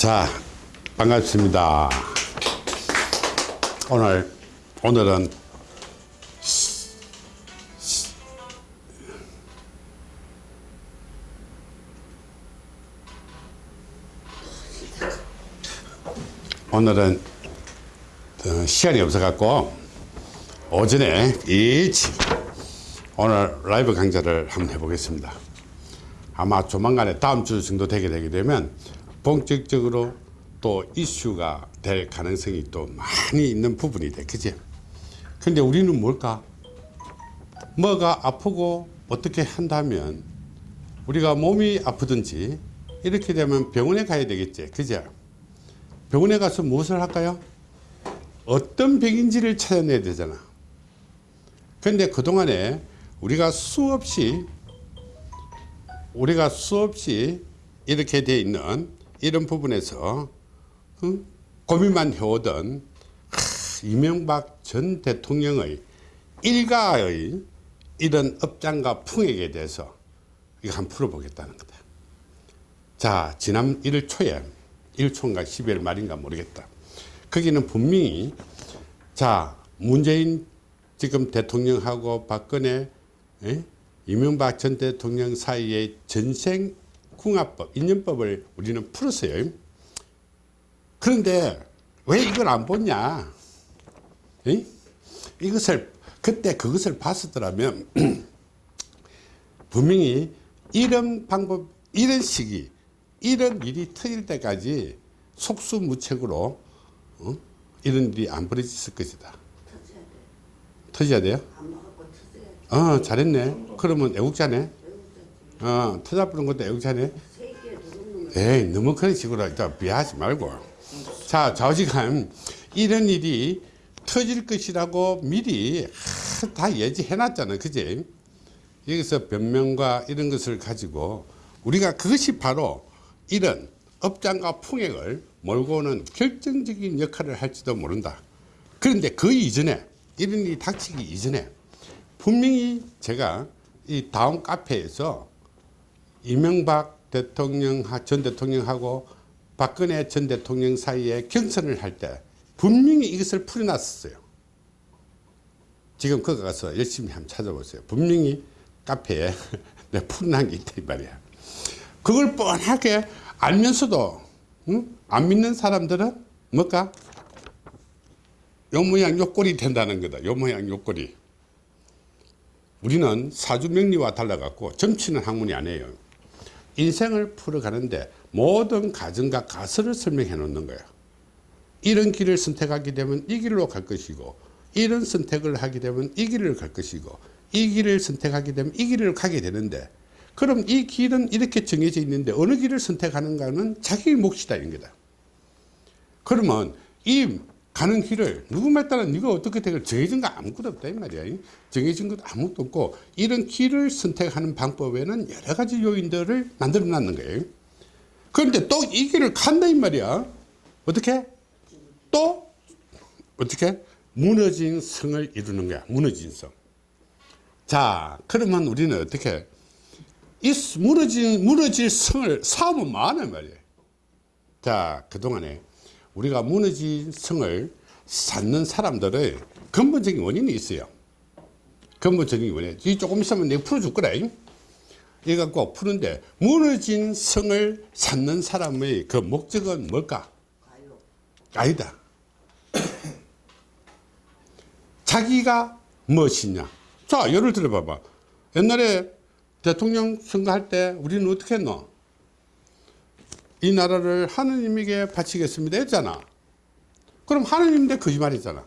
자, 반갑습니다. 오늘, 오늘은 오늘은 어, 시간이 없어갖고 오전에 일찍 오늘 라이브 강좌를 한번 해보겠습니다. 아마 조만간에 다음 주 정도 되게 되게 되면 본격적으로 또 이슈가 될 가능성이 또 많이 있는 부분이 돼. 그지? 근데 우리는 뭘까? 뭐가 아프고 어떻게 한다면 우리가 몸이 아프든지 이렇게 되면 병원에 가야 되겠지. 그죠? 병원에 가서 무엇을 할까요? 어떤 병인지를 찾아내야 되잖아. 근데 그동안에 우리가 수없이 우리가 수없이 이렇게 돼 있는 이런 부분에서 응? 고민만 해오던 하, 이명박 전 대통령의 일가의 이런 업장과 풍액에 대해서 이거 한번 풀어보겠다는 거다. 자, 지난 1월 초에 1초인가 12월 말인가 모르겠다. 거기는 분명히 자, 문재인 지금 대통령하고 박근혜 에? 이명박 전 대통령 사이의 전생 궁합법, 인연법을 우리는 풀었어요. 그런데 왜 이걸 안 보냐? 에? 이것을 그때 그것을 봤었더라면 분명히 이런 방법, 이런 시기, 이런 일이 터질 때까지 속수무책으로 어? 이런 일이 안 벌어졌을 것이다. 터져야 돼요? 어, 잘했네. 그러면 애국자네. 어, 터져버린 것도 애국자네. 에이, 너무 그런 식으로 일단 비하지 말고. 자, 좌우지간 이런 일이 터질 것이라고 미리 하, 다 예지해 놨잖아. 그지? 여기서 변명과 이런 것을 가지고 우리가 그것이 바로 이런 업장과 풍액을 몰고 오는 결정적인 역할을 할지도 모른다. 그런데 그 이전에 이런 일이 닥치기 이전에 분명히 제가 이 다음 카페에서 이명박 대통령 전 대통령하고 박근혜 전 대통령 사이에 경선을 할 때 분명히 이것을 풀어놨었어요. 지금 거기 가서 열심히 한번 찾아보세요. 분명히 카페에 내가 풀어놓은 게 있다 이 말이야. 그걸 뻔하게 알면서도 응? 안 믿는 사람들은 뭘까? 요 모양 요 꼴이 된다는 거다. 요 모양 요 꼴이. 우리는 사주명리와 달라갖고 점치는 학문이 아니에요. 인생을 풀어가는데 모든 가정과 가설을 설명해 놓는 거야. 이런 길을 선택하게 되면 이 길로 갈 것이고 이런 선택을 하게 되면 이 길을 갈 것이고 이 길을 선택하게 되면 이 길을 가게 되는데 그럼 이 길은 이렇게 정해져 있는데 어느 길을 선택하는가는 자기 몫이다 이런 거다. 그러면 이 가는 길을 누구 말 따라 네가 어떻게 되길 정해진 거 아무것도 없다 이 말이야. 정해진 것 아무것도 없고 이런 길을 선택하는 방법에는 여러 가지 요인들을 만들어 놨는 거예요. 그런데 또 이 길을 간다 이 말이야. 어떻게? 또 어떻게? 무너진 성을 이루는 거야 무너진 성자 그러면 우리는 어떻게? 이 무너진 무너질 성을 사업은 많아 말이야. 자 그동안에 우리가 무너진 성을 쌓는 사람들의 근본적인 원인이 있어요. 근본적인 원인. 이 조금 있으면 내가 풀어줄 거라. 이 갖고 푸는데 무너진 성을 쌓는 사람의 그 목적은 뭘까? 아니다. 자기가 무엇이냐? 자, 예를 들어 봐봐. 옛날에 대통령 선거할 때 우리는 어떻게 했노? 이 나라를 하느님에게 바치겠습니다 했잖아. 그럼 하느님인데 거짓말했잖아.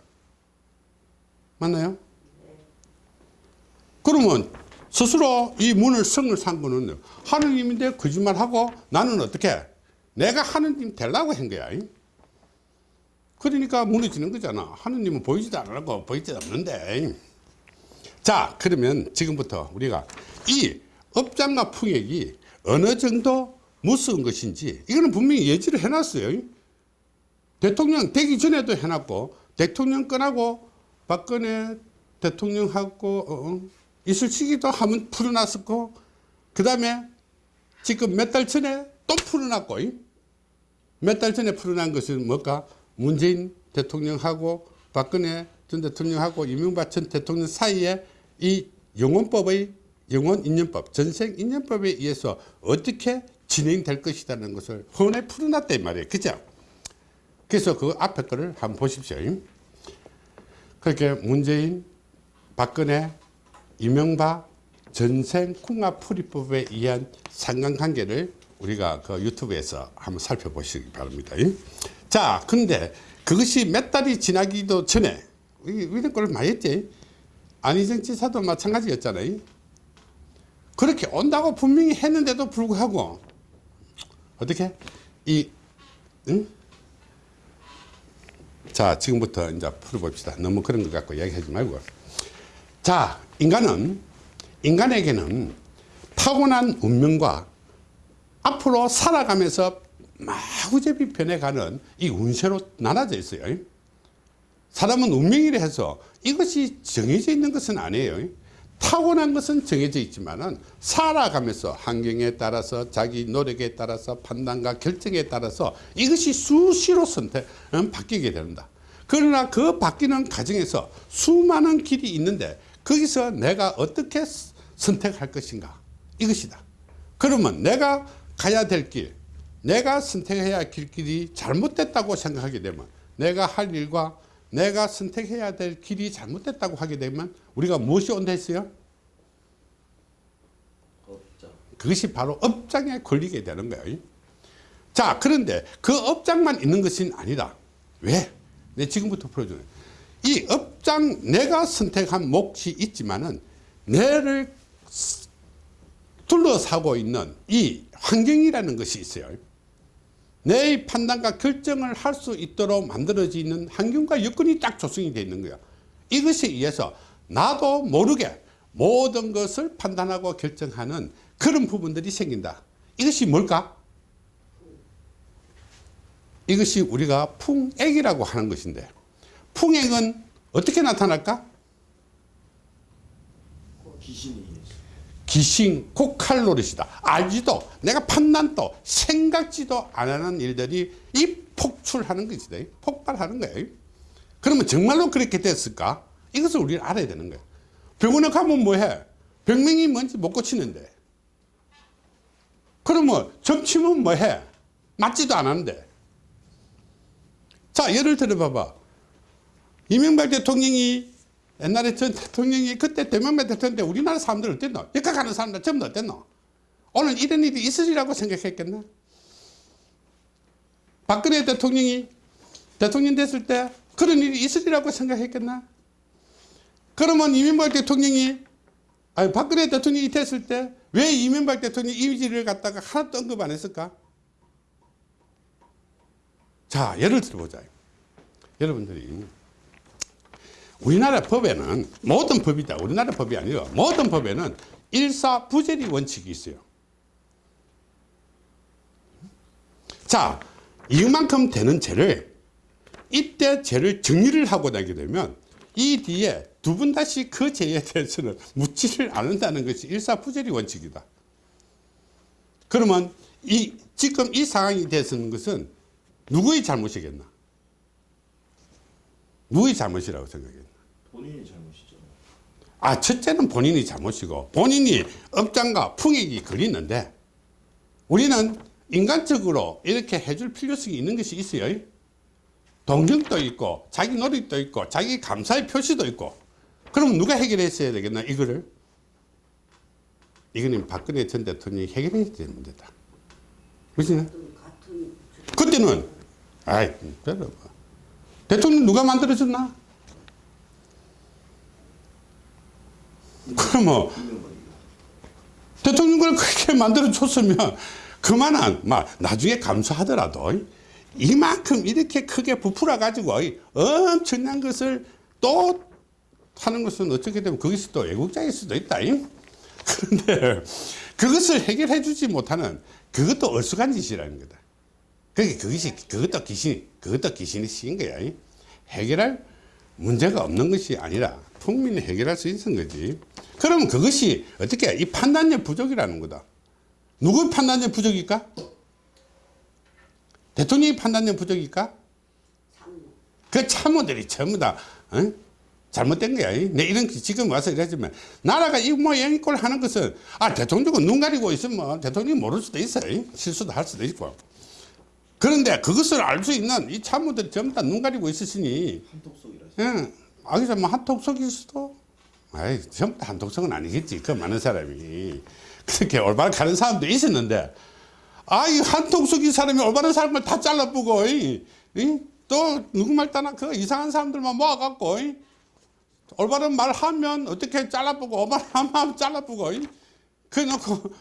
맞나요? 그러면 스스로 이 문을 성을 산 거는 하느님인데 거짓말하고 나는 어떻게 내가 하느님 되려고 한 거야. 그러니까 무너지는 거잖아. 하느님은 보이지도 않고 보이지도 않는데. 자 그러면 지금부터 우리가 이 업장과 풍액이 어느 정도 무서운 것인지 이거는 분명히 예지를 해놨어요 대통령 되기 전에도 해놨고 대통령 끝나고 박근혜 대통령하고 어, 어 있을 시기도 한번 풀어놨었고 그 다음에 지금 몇 달 전에 또 풀어놨고 몇 달 전에 풀어난 것은 뭘까? 문재인 대통령하고 박근혜 전 대통령하고 이명박 전 대통령 사이에 이 영원법의 영원 인연법, 전생 인연법에 의해서 어떻게 진행될 것이라는 것을 헌에 풀어놨단 말이에요. 그죠? 그래서 그 앞에 거를 한번 보십시오. 그렇게 문재인, 박근혜, 이명박, 전생 궁합풀이법에 의한 상관관계를 우리가 그 유튜브에서 한번 살펴보시기 바랍니다. 자, 근데 그것이 몇 달이 지나기도 전에 이런 걸 많이 했지. 안희정 지사도 마찬가지였잖아요. 그렇게 온다고 분명히 했는데도 불구하고 어떻게 이 응? 자 지금부터 이제 풀어봅시다. 너무 그런 것 갖고 이야기하지 말고 자 인간은 인간에게는 타고난 운명과 앞으로 살아가면서 마구잡이 변해가는 이 운세로 나눠져 있어요. 사람은 운명이라 해서 이것이 정해져 있는 것은 아니에요. 타고난 것은 정해져 있지만은 살아가면서 환경에 따라서 자기 노력에 따라서 판단과 결정에 따라서 이것이 수시로 선택 음, 바뀌게 된다. 그러나 그 바뀌는 과정에서 수많은 길이 있는데 거기서 내가 어떻게 선택할 것인가 이것이다. 그러면 내가 가야 될 길, 내가 선택해야 할 길이 잘못됐다고 생각하게 되면 내가 할 일과 내가 선택해야 될 길이 잘못됐다고 하게 되면 우리가 무엇이 온다 했어요? 없죠. 그것이 바로 업장에 걸리게 되는 거예요. 자, 그런데 그 업장만 있는 것은 아니다. 왜? 내 지금부터 풀어주네. 이 업장, 내가 선택한 몫이 있지만은, 내를 둘러싸고 있는 이 환경이라는 것이 있어요. 내 판단과 결정을 할 수 있도록 만들어지는 환경과 여건이 딱 조성이 되어 있는 거야. 이것에 의해서 나도 모르게 모든 것을 판단하고 결정하는 그런 부분들이 생긴다. 이것이 뭘까? 이것이 우리가 풍액이라고 하는 것인데 풍액은 어떻게 나타날까? 귀신이 귀신, 코칼로리시다. 알지도 내가 판단도 생각지도 안 하는 일들이 이 폭출하는 것이다. 폭발하는 거예요. 그러면 정말로 그렇게 됐을까? 이것을 우리는 알아야 되는 거예요. 병원에 가면 뭐해? 병명이 뭔지 못 고치는데. 그러면 점치면 뭐해? 맞지도 않았는데. 자, 예를 들어 봐봐. 이명박 대통령이 옛날에 전 대통령이 그때 대명박 대통령 때 우리나라 사람들 어땠노? 역학 가는 사람들 전부 어땠노? 오늘 이런 일이 있으리라고 생각했겠나? 박근혜 대통령이 대통령 됐을 때 그런 일이 있으리라고 생각했겠나? 그러면 이명박 대통령이 아니 박근혜 대통령이 됐을 때 왜 이명박 대통령 이미지를 갖다가 하나도 언급 안 했을까? 자 예를 들어보자 여러분들이 우리나라 법에는 모든 법이다. 우리나라 법이 아니라 모든 법에는 일사부재리 원칙이 있어요. 자 이만큼 되는 죄를 이때 죄를 정리를 하고 나게 되면 이 뒤에 두번 다시 그 죄에 대해서는 묻지를 않는다는 것이 일사부재리 원칙이다. 그러면 이 지금 이 상황이 되는 것은 누구의 잘못이겠나? 누구의 잘못이라고 생각해 본인이 잘못이죠. 아, 첫째는 본인이 잘못이고 본인이 업장과 풍액이 걸리는데 우리는 인간적으로 이렇게 해줄 필요성이 있는 것이 있어요. 동경도 있고 자기 노력도 있고 자기 감사의 표시도 있고 그럼 누가 해결했어야 되겠나 이거를 이거는 박근혜 전 대통령이 해결해야 되는 문제다. 그렇지? 그때는 아이, 별로 대통령 누가 만들어줬나? 그러면 대통령을 그렇게 만들어 줬으면 그만한 막 나중에 감수하더라도 이만큼 이렇게 크게 부풀어 가지고 엄청난 것을 또 하는 것은 어떻게 되면 거기서 또 애국자일 수도 있다 그런데 그것을 해결해 주지 못하는 그것도 얼쑥한 짓이라는 거다. 그게 그것이 그것도 귀신 그것도 귀신이 시인 거야 해결할 문제가 없는 것이 아니라 국민이 해결할 수 있는 거지 그러면 그것이 어떻게 이 판단력 부족이라는 거다 누구의 판단력 부족일까 대통령이 판단력 부족일까? 그 참모들이 전부 다 어? 잘못된 거야. 내 이런 지금 와서 이러지만 나라가 이 모양 꼴 하는 것은 아 대통령은 눈 가리고 있으면 대통령이 모를 수도 있어요. 실수도 할 수도 있고. 그런데 그것을 알 수 있는 이 참모들이 전부 다 눈 가리고 있으시니 한톡속이라. 예. 아, 그래서 뭐 한톡속일 수도. 아이, 전부 다 한톡속은 아니겠지. 그 많은 사람이. 그렇게 올바른 가는 사람도 있었는데, 아, 이 한톡속인 사람이 올바른 사람을 다 잘라보고, 이, 이? 또 누구 말 따나 그 이상한 사람들만 모아갖고, 이? 올바른 말 하면 어떻게 잘라보고, 올바른 하면 잘라보고, 이? 그래 놓고,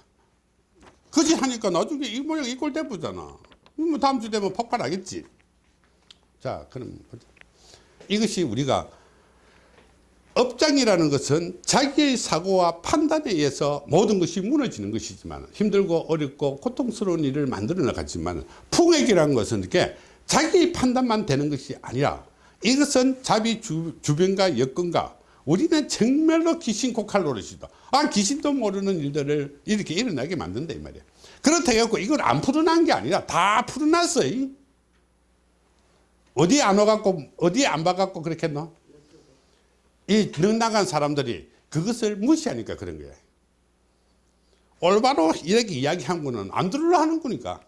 그지 하니까 나중에 이 모양 이꼴 돼보잖아. 뭐 다음 주 되면 폭발하겠지. 자, 그럼. 이것이 우리가 업장이라는 것은 자기의 사고와 판단에 의해서 모든 것이 무너지는 것이지만 힘들고 어렵고 고통스러운 일을 만들어 나갔지만 풍액이라는 것은 이렇게 자기 판단만 되는 것이 아니라 이것은 자비 주, 주변과 여건과 우리는 정말로 귀신 노릇이다. 아 귀신도 모르는 일들을 이렇게 일어나게 만든다 이 말이야. 그렇다 해갖고 이걸 안 풀어난 게 아니라 다 풀어놨어. 이. 어디 안 와갖고 어디 안 봐갖고 그렇게 했노? 이 능나간 사람들이 그것을 무시하니까 그런 거야. 올바로 이렇게 이야기한 거는 안 들으려 하는 거니까.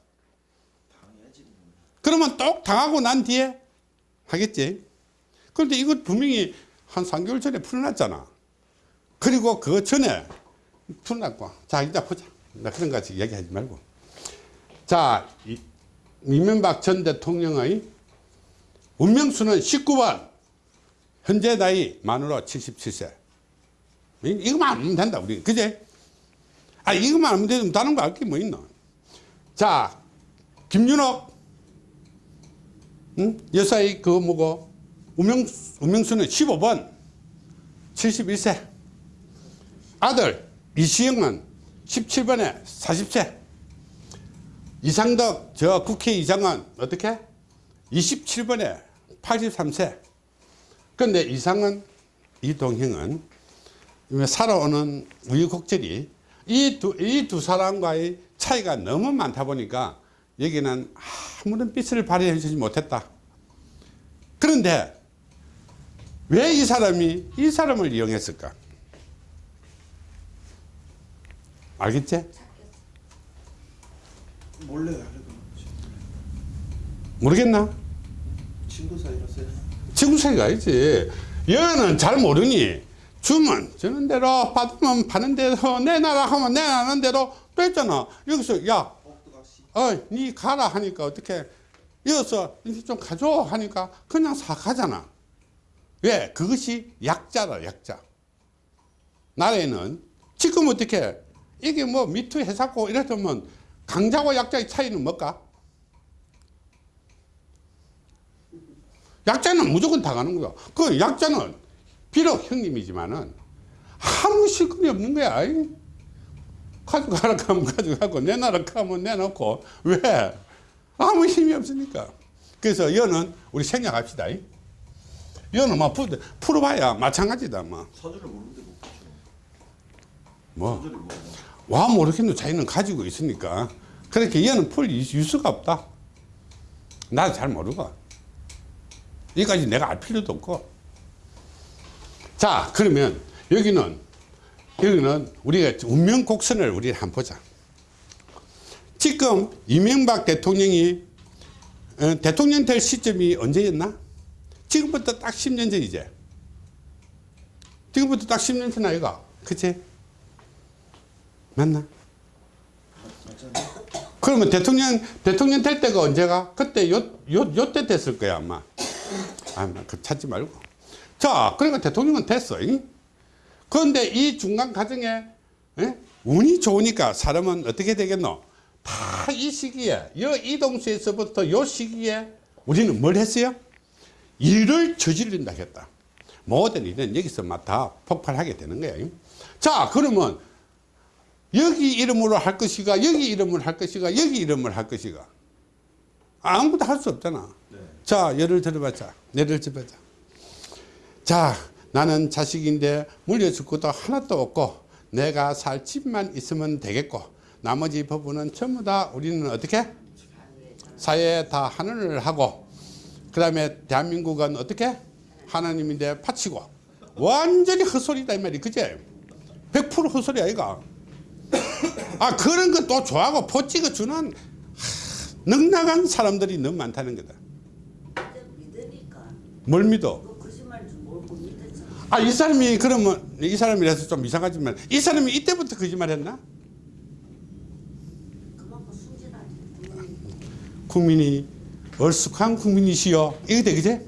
그러면 똑 당하고 난 뒤에 하겠지. 그런데 이거 분명히 한 3개월 전에 풀어놨잖아. 그리고 그 전에 풀어놨고. 자, 이제 보자. 나 그런 거 같이 이야기하지 말고. 자, 이, 이명박 전 대통령의 운명수는 19번. 현재 나이 만으로 77세. 이- 이거만 알면 된다, 우리. 그제? 아, 이거만 알면 되면 다른 거알게뭐 있노? 자, 김윤옥. 응? 여사의 그 뭐고, 우명, 우명수는 15번. 71세. 아들, 이시영은 17번에 40세. 이상덕, 저 국회의장은 어떻게? 27번에 83세. 그런데 이상은 이동형은 살아오는 우유곡절이 이두 이 두 사람과의 차이가 너무 많다 보니까 여기는 아무런 빛을 발휘해 주지 못했다. 그런데 왜 이 사람이 이 사람을 이용했을까? 알겠지? 몰래. 모르겠나? 친구 사이라서요. 사이가 아니지. 여는 잘 모르니 주면 주는 대로 받으면 받는 대로 내놔라 하면 내놔는 대로 뺐잖아. 여기서 야, 옥두각시. 어, 니 가라 하니까 어떻게 이어서 이제 좀 가져 하니까 그냥 사 가잖아. 왜? 그것이 약자다 약자. 나라에는 지금 어떻게 이게 뭐 미투 해사고 이랬으면 강자와 약자의 차이는 뭘까? 약자는 무조건 당하는 거야. 그 약자는 비록 형님이지만은 아무 실권이 없는 거야. 가져가라 하면 가져가고 내놔라 하면 내놓고 왜? 아무 힘이 없으니까. 그래서 여는 우리 생각합시다. 이. 여는 뭐 풀- 풀어봐야 마찬가지다. 뭐. 서주를 모르는데 못 붙여. 뭐. 와 모르겠노 자기는 가지고 있으니까 그렇게 얘는 풀 유수가 없다 나도 잘 모르고 여기까지 내가 알 필요도 없고 자 그러면 여기는 여기는 우리가 운명 곡선을 우리 한번 보자 지금 이명박 대통령이 어, 대통령 될 시점이 언제였나 지금부터 딱 10년 전이지 지금부터 딱 10년 전 아이가 그치 맞나? 그러면 대통령 대통령 될 때가 언제가? 그때 요 요 요 때 됐을 거야 아마. 아마 그 찾지 말고. 자, 그러니까 대통령은 됐어. 잉? 그런데 이 중간 과정에 예? 운이 좋으니까 사람은 어떻게 되겠노? 다 이 시기에 요 이동수에서부터 요 시기에 우리는 뭘 했어요? 일을 저지른다 했다. 모든 일은 여기서 막 다 폭발하게 되는 거야. 잉? 자, 그러면 여기 이름으로 할 것이가 여기 이름으로 할 것이가 여기 이름을 할 것이가 아무것도 할 수 없잖아 네. 자 예를 들어보자 예를 들어보자. 자 나는 자식인데 물려줄 것도 하나도 없고 내가 살 집만 있으면 되겠고 나머지 부분은 전부 다 우리는 어떻게? 사회에 다 하늘을 하고 그 다음에 대한민국은 어떻게? 하나님인데 바치고 완전히 헛소리다 이 말이 그제? 100% 헛소리 아이가 아 그런 거 또 좋아하고 포 찍어 주는 하, 넉나간 사람들이 너무 많다는 거다 뭘 믿어. 아 이 사람이 그러면 이 사람이라서 좀 이상하지만 이 사람이 이때부터 거짓말 했나? 국민이 얼쑥한 국민이시여 이게 되겠지?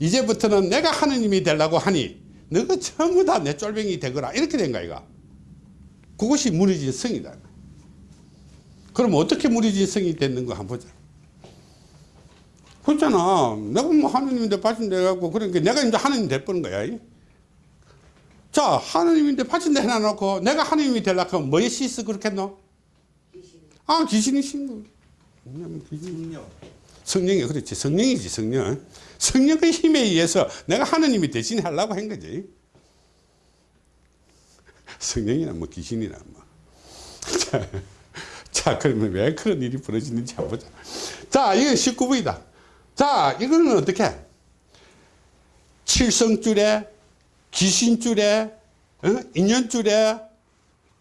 이제부터는 내가 하느님이 되려고 하니 너가 전부 다 내 쫄병이 되거라 이렇게 된 거야 이거 그것이 무너진 성이다 그럼 어떻게 무너진 성이 됐는 거 한번 보자 그렇잖아. 내가 뭐 하느님인데 해갖고 그러니까 내가 이제 하느님 될 뻔한 거야 이. 자 하느님인데 바친데 해놔놓고 내가 하느님이 되려고 하면 뭐에 씻어 그렇겠노? 아 귀신이 신거. 왜냐면 귀신이 승려. 성령이 그렇지. 성령이지 성령. 성령의 힘에 의해서 내가 하느님이 대신 하려고 한 거지. 성령이나 뭐 귀신이나 뭐. 자, 자 그러면 왜 그런 일이 벌어지는지 한번 보자. 자 이건 19부이다 자 이거는 어떻게? 칠성줄에 귀신줄에 어? 인연줄에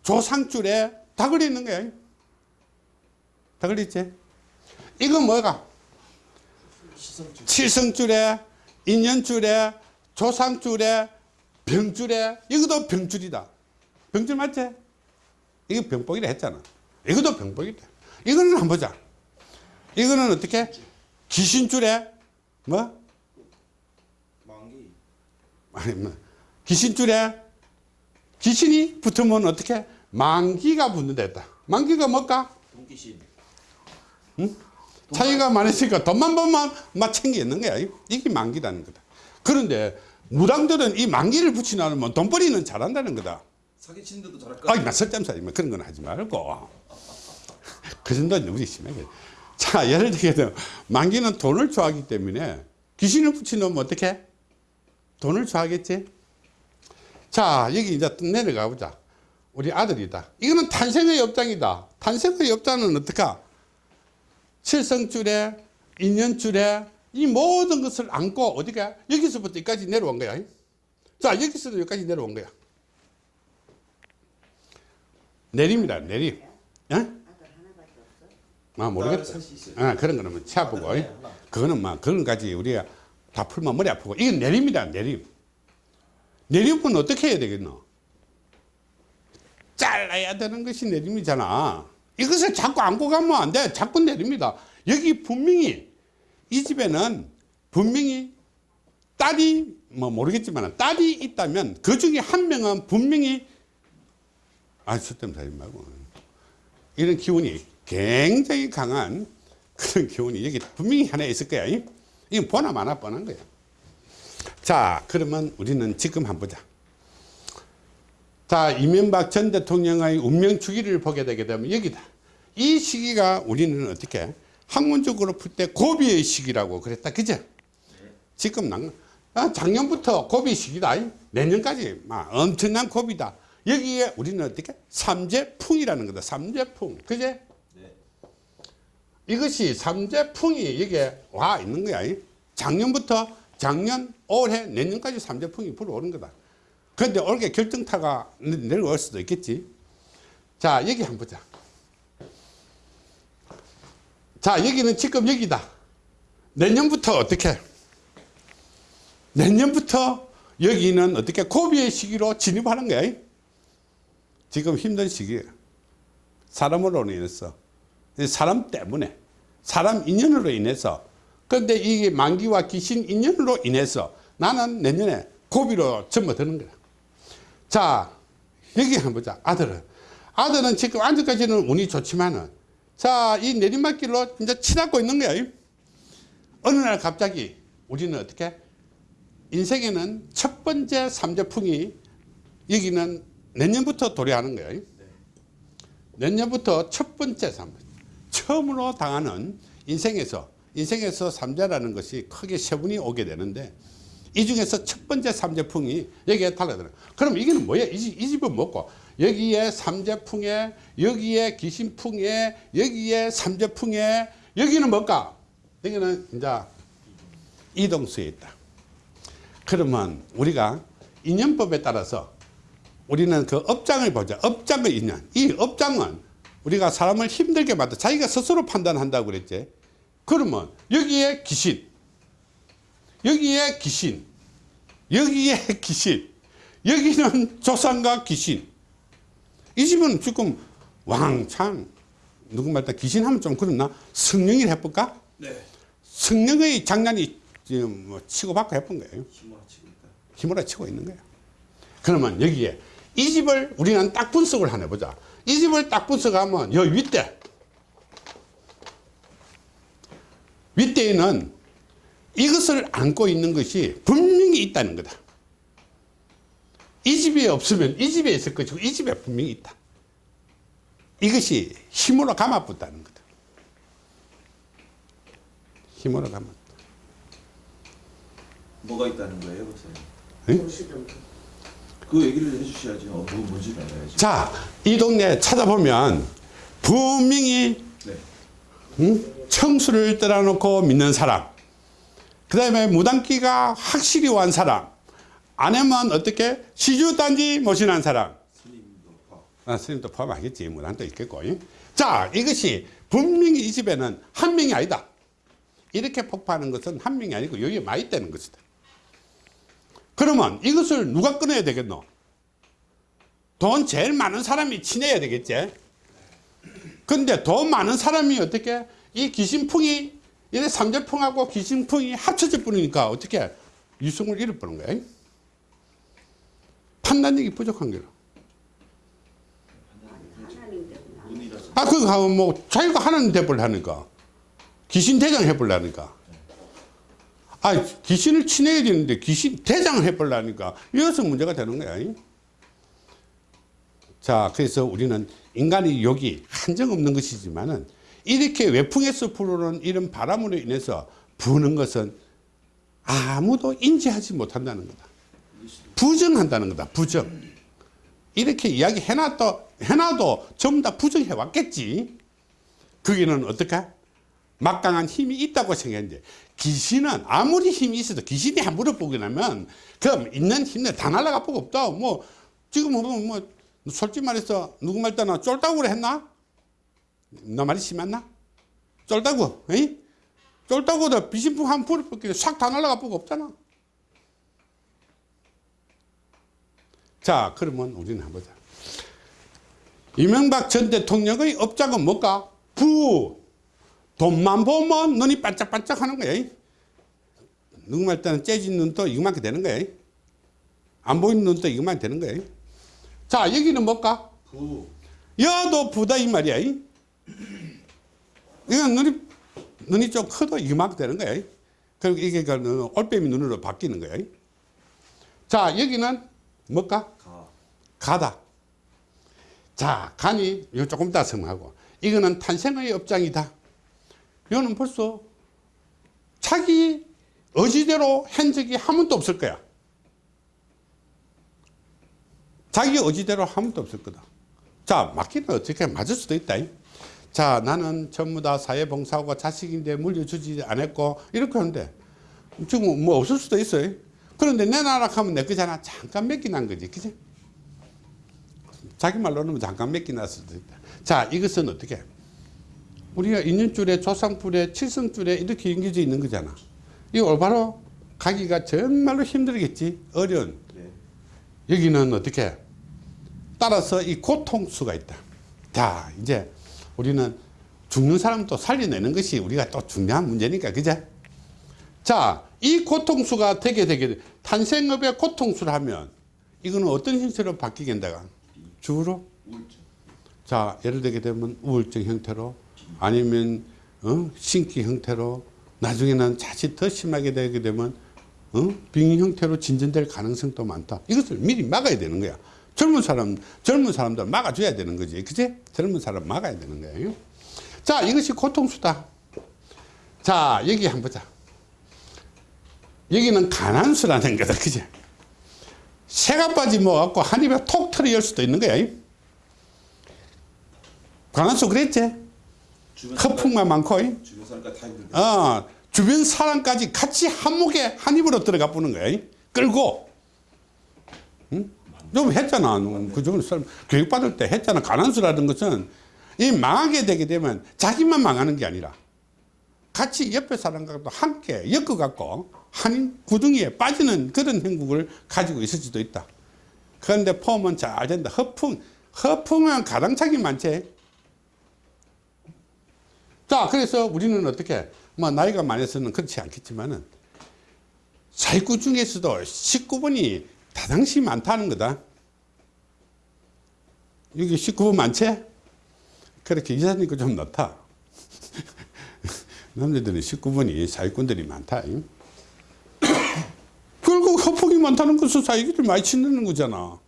조상줄에 다 걸려 있는 거야. 다 걸려 있지? 이건 뭐가? 시성줄. 칠성줄에 인연줄에 조상줄에 병줄에 이것도 병줄이다. 병줄 맞지? 이거 병복이라 했잖아. 이것도 병복이다 이거는 한번 보자. 이거는 어떻게 귀신줄에 뭐? 만기. 아니 뭐 귀신줄에 귀신이 붙으면 어떻게 만기가 붙는다 했다 만기가 뭘까? 동기신. 차이가 많으니까 돈만 벌면 막 챙겨 있는 거야. 이게 만기라는 거다. 그런데 무당들은 이 만기를 붙이놔면 돈벌이는 잘한다는 거다. 사기치는 데도 잘할 거. 아이, 나 설잠살이 뭐 그런 건 하지 말고. 그 정도는 우리 심하게. 자, 예를 들면 만기는 돈을 좋아하기 때문에 귀신을 붙여놓으면 어떻게? 돈을 좋아하겠지? 자, 여기 이제 또 내려가 보자. 우리 아들이다. 이거는 탄생의 업장이다. 탄생의 업장은 어떡하? 칠성줄에, 인연줄에 이 모든 것을 안고 어디가? 여기서부터 여기까지 내려온 거야. 자, 여기서도 여기까지 내려온 거야. 내림이다, 내림. 예? 아, 모르겠다. 아, 그런 거는 뭐 치아보고. 하나, 하나. 그거는 막 그런 가지 우리가 다 풀면 머리 아프고. 이건 내림이다, 내림. 내림은 어떻게 해야 되겠노? 잘라야 되는 것이 내림이잖아. 이것을 자꾸 안고 가면 안 돼. 자꾸 내립니다. 여기 분명히 이 집에는 분명히 딸이 뭐 모르겠지만 딸이 있다면 그 중에 한 명은 분명히 아, 쓸데없는 말고. 이런 기운이 굉장히 강한 그런 기운이 여기 분명히 하나 있을 거야. 이? 이건 보나 마나 뻔한 거야. 자, 그러면 우리는 지금 한번 보자. 자, 이명박 전 대통령의 운명 주기를 보게 되게 되면 여기다. 이 시기가 우리는 어떻게 학문적으로 풀 때 고비의 시기라고 그랬다. 그죠? 지금 난, 아, 작년부터 고비 시기다. 내년까지 막 엄청난 고비다. 여기에 우리는 어떻게? 삼재풍이라는 거다. 삼재풍. 그제? 네. 이것이 삼재풍이 여기에 와 있는 거야. 작년부터 작년, 올해, 내년까지 삼재풍이 불어오는 거다. 그런데 올게 결정타가 내- 내려올 수도 있겠지. 자, 여기 한번 보자. 자, 여기는 지금 여기다. 내년부터 어떻게? 내년부터 여기는 어떻게 고비의 시기로 진입하는 거야. 지금 힘든 시기예요. 사람으로 인해서. 사람 때문에. 사람 인연으로 인해서. 그런데 이게 만기와 귀신 인연으로 인해서 나는 내년에 고비로 접어드는 거야. 자, 여기 한번 보자. 아들은. 아들은 지금 아직까지는 운이 좋지만은, 자, 이 내리막길로 이제 치닫고 있는 거야. 어느 날 갑자기 우리는 어떻게? 인생에는 첫 번째 삼재풍이 여기는 내년부터 도래하는 거예요. 내년부터 첫 번째 삼 처음으로 당하는 인생에서 인생에서 삼재라는 것이 크게 세 분이 오게 되는데 이 중에서 첫 번째 삼재풍이 여기에 달라들어. 그럼 이게는 뭐야? 이, 집- 이 집은 뭐고? 여기에 삼재풍에 여기에 귀신풍에 여기에 삼재풍에 여기는 뭘까? 여기는 이제 이동수에 있다. 그러면 우리가 인연법에 따라서 우리는 그 업장을 보자. 업장의 인연. 이 업장은 우리가 사람을 힘들게 만든 자기가 스스로 판단한다고 그랬지. 그러면 여기에 귀신, 여기에 귀신, 여기에 귀신, 여기는 조상과 귀신. 이 집은 지금 왕창 누구 말 다 귀신 하면 좀 그렇나? 성령이 해볼까? 네. 성령의 장난이 지금 뭐 치고받고 해본 거예요. 힘으로 치고 있는 거예요. 그러면 여기에 이 집을 우리는 딱 분석을 하나 보자. 이 집을 딱 분석하면 여 윗대 윗대에는 이것을 안고 있는 것이 분명히 있다는 거다. 이 집에 없으면 이 집에 있을 것이고 이 집에 분명히 있다. 이것이 힘으로 감아붙다는 거다. 힘으로 감아. 뭐가 있다는 거예요? 도시동 그 얘기를 해주셔야죠. 어, 뭐 뭔지 알아야지. 자, 이 동네 찾아보면 분명히 네. 응? 청수를 떠나놓고 믿는 사람 그 다음에 무당기가 확실히 완 사람 아내만 어떻게 시주단지 모신한 사람 스님도 봐. 아, 스님도 포함하겠지 무당도 있겠고 잉? 자 이것이 분명히 이 집에는 한 명이 아니다 이렇게 폭파하는 것은 한 명이 아니고 여기에 많이 있다는 것이다 그러면 이것을 누가 끊어야 되겠노 돈 제일 많은 사람이 친해야 되겠지 근데 돈 많은 사람이 어떻게 이 귀신풍이 이래 삼재풍하고 귀신풍이 합쳐져 버리니까 어떻게 유승을 잃어버린 거야 판단력이 부족한 거야. 아, 그거 하면 뭐, 자기가 하나님 대벌 하니까. 귀신 대장 해보려니까. 아, 귀신을 친해야 되는데 귀신 대장을 해보려니까. 이어서 문제가 되는 거야. 잉? 자, 그래서 우리는 인간의 욕이 한정 없는 것이지만 은 이렇게 외풍에서 불어오는 이런 바람으로 인해서 부는 것은 아무도 인지하지 못한다는 거다. 부정한다는 거다. 부정. 이렇게 이야기 해놔도, 해놔도 전부 다 부정해 왔겠지. 거기는 어떡해? 막강한 힘이 있다고 생각했는데, 귀신은 아무리 힘이 있어도 귀신이 한 물어보게 나면, 그럼 있는 힘내 다 날라가 보고 없다. 뭐, 지금 보면 뭐, 솔직히 말해서 누구 말 때나 쫄다고 그래 했나? 너 말이 심했나? 쫄다고, 에이? 쫄다고도 비신풍 한 불을 싹다 날라가 보고 없잖아. 자, 그러면 우리는 한번 보자. 이명박 전 대통령의 업장은 뭘까? 부. 돈만 보면 눈이 반짝반짝 하는 거야. 누구 말 때는 째진 눈도 이거만큼 되는 거야. 안 보이는 눈도 이거만 되는 거야. 자, 여기는 뭘까? 부. 여도 부다 이 말이야. 이건 눈이, 눈이 좀 커도 이만큼 되는 거야. 그리고 이게 그 올빼미 눈으로 바뀌는 거야. 자, 여기는 뭘까? 가. 가다. 자, 간이 이거 조금 이따 설명하고. 이거는 탄생의 업장이다. 이거는 벌써 자기 의지대로 한 적이 한 번도 없을 거야. 자기 의지대로 한 번도 없을 거다. 자, 맞기는 어떻게 맞을 수도 있다. 자, 나는 전부 다 사회봉사하고 자식인데 물려주지 않았고, 이렇게 하는데, 지금 뭐 없을 수도 있어요. 그런데 내 나라 하면 내 거잖아. 잠깐 맡기난 거지. 그지? 자기 말로는 잠깐 맡기났을 수도 있다. 자, 이것은 어떻게? 우리가 인연줄에, 조상줄에, 칠성줄에 이렇게 연결되어 있는 거잖아. 이 올바로 가기가 정말로 힘들겠지. 어려운. 네. 여기는 어떻게? 따라서 이 고통수가 있다. 자, 이제 우리는 죽는 사람도 살려내는 것이 우리가 또 중요한 문제니까, 그제? 자, 이 고통수가 되게 되게 돼. 탄생업의 고통수를 하면 이거는 어떤 형태로 바뀌겠다가 주로 우울증. 자 예를 들게 되면 우울증 형태로 아니면 어? 신기 형태로 나중에는 자칫 더 심하게 되게 되면 어? 빙 형태로 진전될 가능성도 많다. 이것을 미리 막아야 되는 거야. 젊은 사람 젊은 사람들 막아줘야 되는 거지, 그지? 젊은 사람 막아야 되는 거예요. 자 이것이 고통수다. 자 여기 한번 보자. 여기는 가난수라는 거다, 그지? 새가 빠지 뭐갖고 한 입에 톡 털어 열 수도 있는 거야. 가난수 그랬지? 허풍만 많고 이? 주변 사람까지 다. 어, 주변 사람까지 같이 한목에 한 입으로 들어가 보는 거야. 이? 끌고. 응? 좀 했잖아. 그저번 사람 교육받을 때 했잖아. 가난수라는 것은 이 망하게 되게 되면 자기만 망하는 게 아니라 같이 옆에 사람과도 함께 엮어갖고 한 구덩이에 빠지는 그런 행복을 가지고 있을 수도 있다. 그런데 폼은 잘 된다. 허풍, 허풍은 가당차기 많지. 자, 그래서 우리는 어떻게, 뭐, 나이가 많아서는 그렇지 않겠지만은, 사익구 중에서도 19번이 다당시 많다는 거다. 여기 19번 많지? 그렇게 이사님 거좀 넣다. 남자들은 19번이 사익꾼들이 많다. 결국 허풍이 많다는 것은 사익을 많이 치는 거잖아.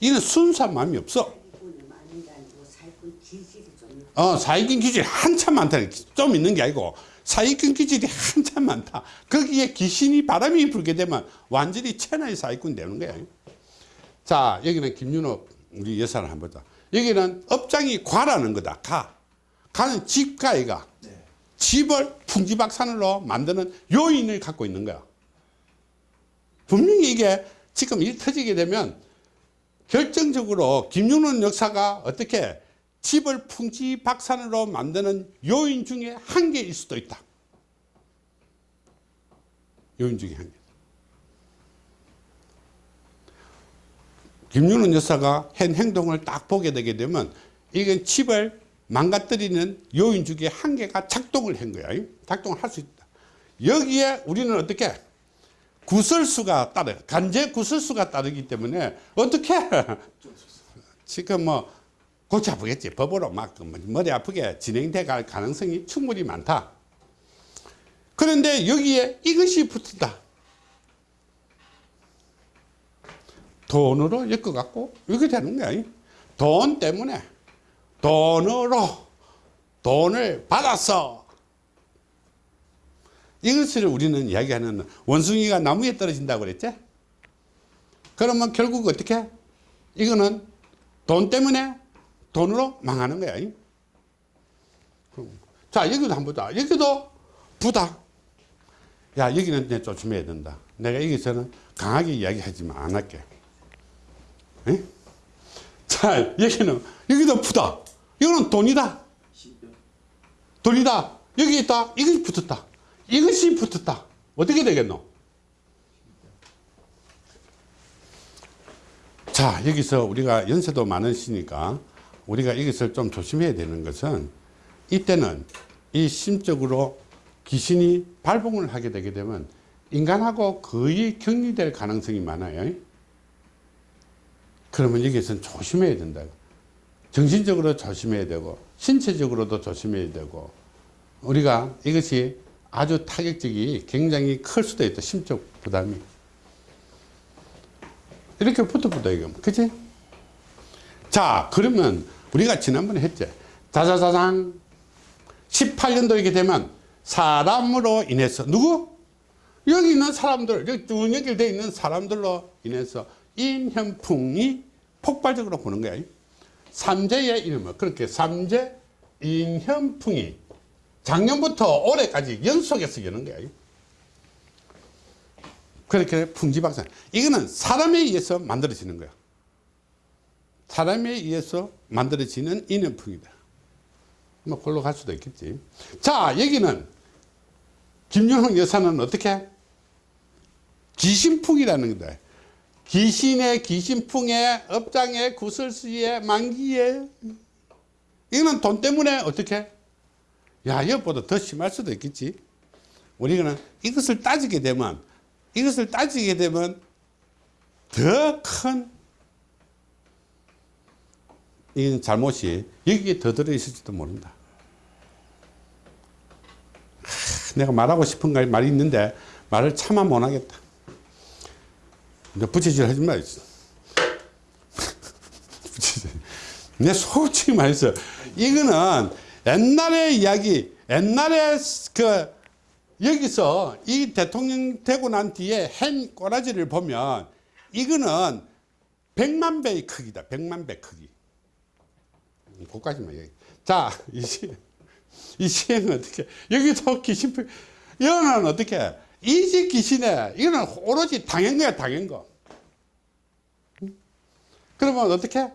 이는 순수한 마음이 없어. 사기꾼이 많은 게 아니고 사기꾼 기질이 좀 있고 어, 사익인 기질이 한참 많다. 좀 있는 게 아니고 사익인 기질이 한참 많다. 거기에 귀신이 바람이 불게 되면 완전히 천하의 사익꾼 되는 거야. 자, 여기는 김윤호 우리 여사를 한번 보자. 여기는 업장이 과라는 거다. 가. 가는 집가이가 네. 집을 풍지박산으로 만드는 요인을 갖고 있는 거야. 분명히 이게 지금 일 터지게 되면 결정적으로 김윤원 역사가 어떻게 집을 풍지박산으로 만드는 요인 중에 한 개일 수도 있다. 요인 중에 한 개. 김윤원 여사가 한 행동을 딱 보게 되게 되면 이건 집을 망가뜨리는 요인 중에 한 개가 작동을 한 거야. 작동을 할 수 있다. 여기에 우리는 어떻게 구설수가 따르 간제 구설수가 따르기 때문에 어떻게 지금 뭐 골치 아프겠지 법으로 막 머리 아프게 진행돼 갈 가능성이 충분히 많다. 그런데 여기에 이것이 붙었다. 돈으로 엮어갖고 이렇게 되는 거야. 돈 때문에 돈으로 돈을 받았어. 이것을 우리는 이야기하는 원숭이가 나무에 떨어진다고 그랬지? 그러면 결국 어떻게? 이거는 돈 때문에 돈으로 망하는 거야. 자, 여기도 한번 보자. 여기도 부다. 야, 여기는 내 조심해야 된다. 내가 여기서는 강하게 이야기하지만 안 할게. 에? 자, 여기는, 여기도 부다. 이거는 돈이다. 돈이다. 여기 있다. 이것이 붙었다. 이것이 붙었다. 어떻게 되겠노? 자, 여기서 우리가 연세도 많으시니까 우리가 이것을 좀 조심해야 되는 것은 이때는 이 심적으로 귀신이 발봉을 하게 되게 되면 인간하고 거의 격리될 가능성이 많아요. 그러면 여기서는 조심해야 된다. 정신적으로 조심해야 되고 신체적으로도 조심해야 되고 우리가 이것이 아주 타격적이 굉장히 클 수도 있다. 심적 부담이. 이렇게 붙어 붙어 이거. 그치? 자, 그러면 우리가 지난번에 했지. 자자자장 18년도 이렇게 되면 사람으로 인해서 누구? 여기 있는 사람들, 여기 쭉 연결되어 있는 사람들로 인해서 인현풍이 폭발적으로 보는 거야. 삼재의 이름을 그렇게 삼재 인현풍이 작년부터 올해까지 연속해서 여는 거야. 그렇게 풍지박산. 이거는 사람에 의해서 만들어지는 거야. 사람에 의해서 만들어지는 인연풍이다. 뭐, 골로 갈 수도 있겠지. 자, 여기는 김영흥 여사는 어떻게? 귀신풍이라는 거다. 귀신의 귀신풍의 업장의 구설수의 만기에 이거는 돈 때문에 어떻게? 야, 이것보다 더 심할 수도 있겠지. 우리는 이것을 따지게 되면, 이것을 따지게 되면 더 큰 이 잘못이 여기에 더 들어있을지도 모른다. 하, 내가 말하고 싶은 말이 있는데 말을 차마 못하겠다. 이제 부채질 하지 마. 내 솔직히 말해서 이거는 옛날의 이야기, 옛날에 그 여기서 이 대통령 되고 난 뒤에 한 꼬라지를 보면 이거는 100만 배의 크기다. 100만 배 크기. 그까지만 얘기. 자, 이제 이 시행은 어떻게 여기도 귀신 이거는 어떻게 이집 귀신에 이거는 오로지 당한 거야 당한 거. 응? 그러면 어떻게?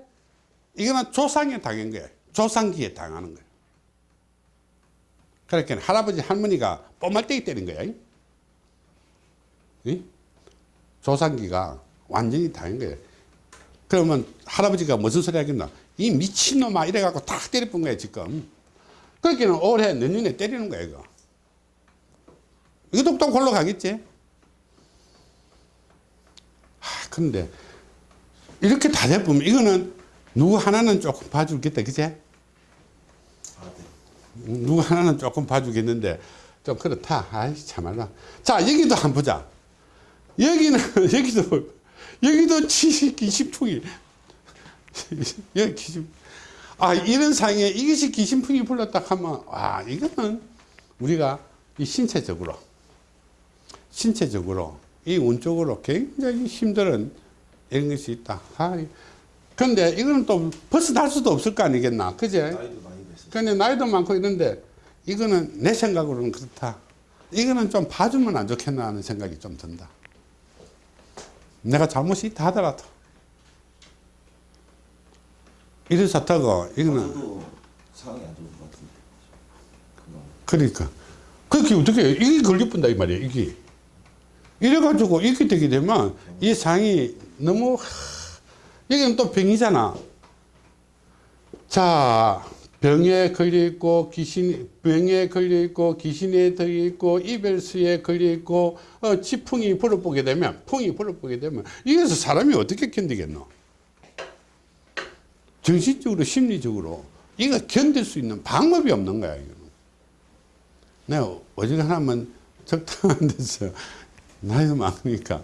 이거는 조상에 당한 거야. 조상기에 당하는 거야. 그러니까 할아버지 할머니가 뽀말때기 때린 거야? 조상기가 완전히 당한 거야. 그러면 할아버지가 무슨 소리 하겠나 이 미친놈아 이래갖고 탁 때려본 거야 지금. 그렇게는 올해 내년에 때리는 거야 이거. 이것도 또 골로 가겠지? 하, 근데 이렇게 다 돼보면 이거는 누구 하나는 조금 봐주겠다 그제. 누구 하나는 조금 봐주겠는데 좀 그렇다. 아이 참말라 자 여기도 한번 보자. 여기는 여기도 여기도 70, 20풍이 여기 기심. 아 이런 상에 이것이 기신풍이 불렀다 하면 와 이거는 우리가 이 신체적으로 신체적으로 이 운적으로 굉장히 힘든 이런 것이 있다. 아, 근데 이거는 또 벗어날 수도 없을 거 아니겠나? 그제? 나이도 많이 됐어요. 근데 나이도 많고 있는데 이거는 내 생각으로는 그렇다. 이거는 좀 봐주면 안 좋겠나 하는 생각이 좀 든다. 내가 잘못이 있다 하더라도 이래서 타고 이거는. 상황이 안 좋은 것 같은데. 그러니까. 그렇게 어떻게 해? 이게 걸려본다 이 말이야 이게. 이래가지고 이렇게 되게 되면 이 상이 너무 하, 여기는 또 병이잖아. 자 병에 걸려 있고 귀신 병에 걸려 있고 귀신에 들어 있고 이별수에 걸려 있고 어, 지풍이 불어보게 되면 풍이 불어보게 되면 이래서 사람이 어떻게 견디겠노 정신적으로 심리적으로 이거 견딜 수 있는 방법이 없는 거야 이거는. 내가 어지간하면 적당한 데서 나이도 많으니까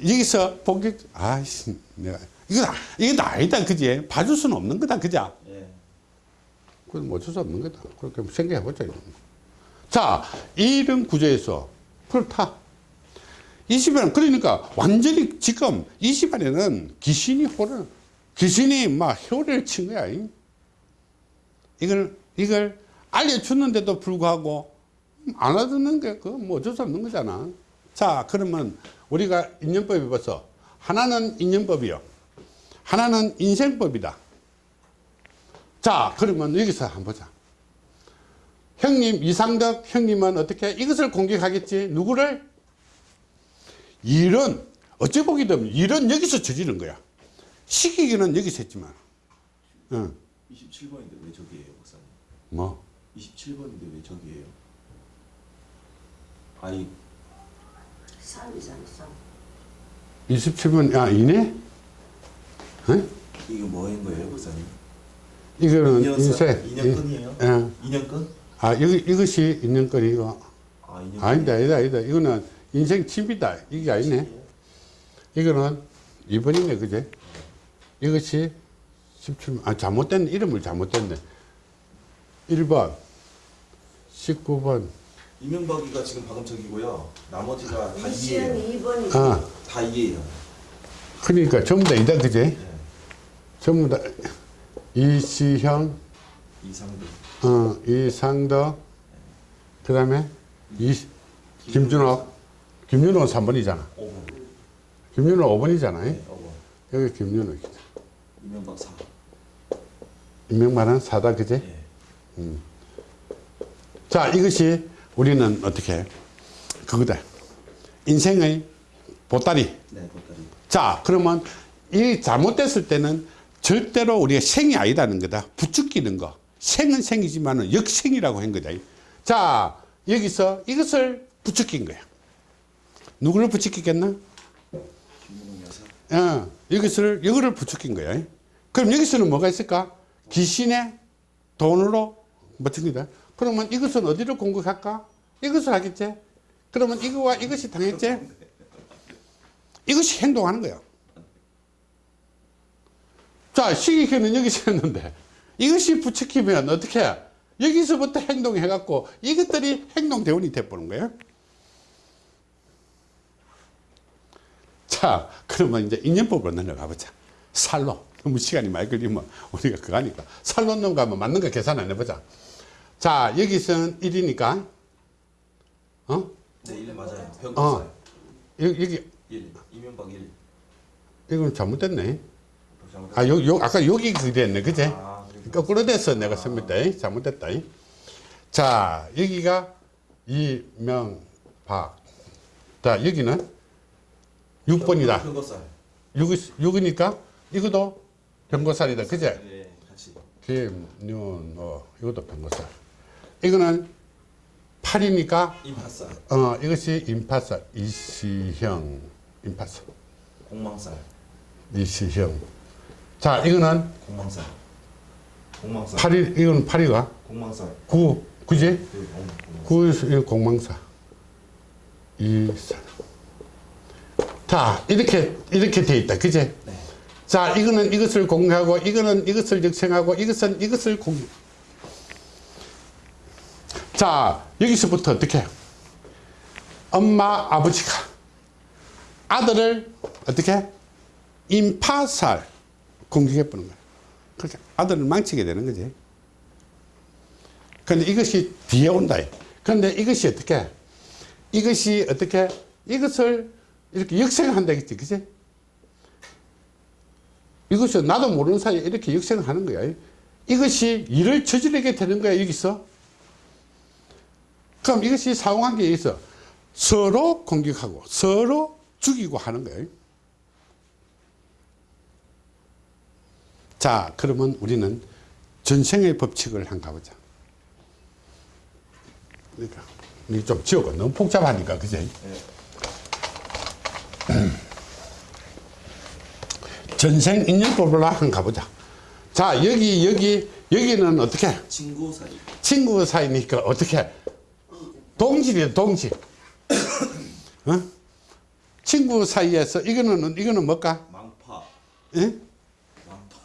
여기서 보기 아이씨 내가 이거 이거 아니다 그지? 봐줄 수는 없는 거다 그자 예. 그건 어쩔 수 없는 거다. 그렇게 생각해 보자 자 이런 구조에서 풀타. 이 집안은 그러니까 완전히 지금 이 집안에는 귀신이 호를 귀신이 막 효를 친 거야 이. 이걸 이걸 알려주는데도 불구하고 안 알아듣는 게 그뭐 어쩔 수 없는 거잖아. 자 그러면 우리가 인연법에 봐서 하나는 인연법이요. 하나는 인생법이다. 자 그러면 여기서 한번 보자. 형님 이상덕 형님은 어떻게 이것을 공격하겠지? 누구를? 일은 어찌 보게 되면 일은 여기서 저지른 거야 시키기는 여기서 했지만 응. 27번인데 왜 저기예요, 목사님? 뭐 27번인데 왜 저기예요? 아이 싸움이잖아 싸움 27번 아 이네 응? 이거 뭐인 거예요, 목사님? 이거는 인쇄 인연권이에요? 예. 인연권? 아 이거, 이것이 인연거리고 아 인연권. 아니다 아니다 아니다 이거는 인생 칩이다 이게 아니네 이거는 2번이네 그제 이것이 17번 아 잘못된 이름을 잘못됐네 1번 19번 이명박이가 지금 방금 저기고요. 나머지가 다 이시연 2예요. 2번이 아 다 2예요. 그러니까 전부 다 이다 그제 예. 전부 다 이시형 이상도. 어, 이상덕 그 다음에 이 김준호 김준호는 3번이잖아 5번. 김준호 5번이잖아 네, 5번. 여기 김준호 이명박 4. 임명만은 사다 그제 예. 자 이것이 우리는 어떻게 그거다. 인생의 보따리. 네, 보따리. 자 그러면 이 잘못됐을 때는 절대로 우리가 생이 아니라는 거다. 부추기는 거. 생은 생이지만 역생이라고 한 거다. 자 여기서 이것을 부추긴 거야. 누구를 부추기겠나. 어, 여기서를 이거를 부추긴 거야 그럼 여기서는 뭐가 있을까? 귀신의 돈으로 거다. 그러면 이것은 어디를 공격할까? 이것을 하겠지? 그러면 이거와 이것이 당했지? 이것이 행동하는 거야 자 시기켜는 여기서 했는데 이것이 부추기면 어떻게 해? 여기서부터 행동해 갖고 이것들이 행동 대원이 돼버는 거야 자 그러면 이제 인연법으로 넘어가 보자. 살로 너무 시간이 많이 걸리면 우리가 그거 하니까 살로 넘어가면 맞는 거 계산 안 해보자 자, 여기서는 1이니까, 어? 네, 1 맞아요. 어. 여기, 여기, 1. 이명박 1. 이건 잘못됐네. 잘못. 아, 요, 요, 아까 여기 그랬네. 그제? 아, 그러니까. 거꾸로 됐어. 내가 씁니다. 잘못됐다. 자, 여기가 이명박. 자, 여기는 6번이다. 병거살. 6, 6이니까 이것도 병고살이다. 그제? 네, 같이. 김윤호. 이것도 병고살. 이거는 8이니까, 임파살. 어, 이것이 임파살. 이시형. 임파살. 공망살. 이시형. 자, 이거는 공망살. 공망살. 8이, 이거는 8이가 공망살. 9, 그지? 그 공. 공망살. 9, 이 공망사. 이 사람. 자, 이렇게, 이렇게 돼 있다. 그지? 네. 자, 이거는 이것을 공유하고, 이거는 이것을 역생하고, 이것은 이것을 공유. 자, 여기서부터 어떻게? 엄마, 아버지가 아들을 어떻게? 임파살 공격해 보는 거야. 그러니까 아들을 망치게 되는 거지. 근데 이것이 뒤에 온다. 그런데 이것이 어떻게? 이것이 어떻게? 이것을 이렇게 역생한다 했지, 그지? 이것이 나도 모르는 사이에 이렇게 역생을 하는 거야. 이것이 일을 저지르게 되는 거야, 여기서. 그럼 이것이 상호관계에 있어. 서로 공격하고, 서로 죽이고 하는 거예요. 자, 그러면 우리는 전생의 법칙을 한번 가보자. 그러니까, 좀 지우고, 너무 복잡하니까, 그지? 전생 인연법을 한번 가보자. 자, 여기, 여기, 여기는 어떻게? 친구 사이. 친구 사이니까 어떻게? 동질이야, 동질. 어? 친구 사이에서 이거는, 이거는 뭘까? 망파. 예? 망파.